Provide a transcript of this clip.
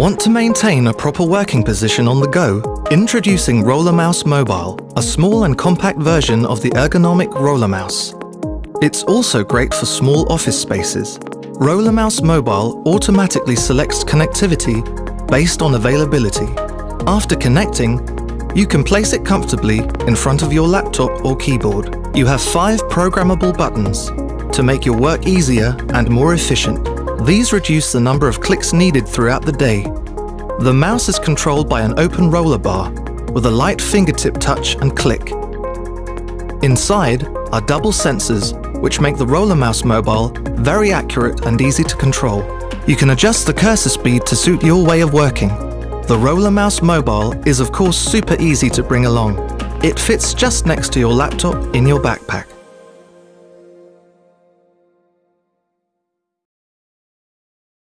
Want to maintain a proper working position on the go? Introducing Roller Mouse Mobile, a small and compact version of the ergonomic Roller Mouse. It's also great for small office spaces. Roller Mouse Mobile automatically selects connectivity based on availability. After connecting, you can place it comfortably in front of your laptop or keyboard. You have five programmable buttons to make your work easier and more efficient. These reduce the number of clicks needed throughout the day. The mouse is controlled by an open roller bar with a light fingertip touch and click. Inside are double sensors which make the Roller Mouse Mobile very accurate and easy to control. You can adjust the cursor speed to suit your way of working. The Roller Mouse Mobile is of course super easy to bring along. It fits just next to your laptop in your backpack.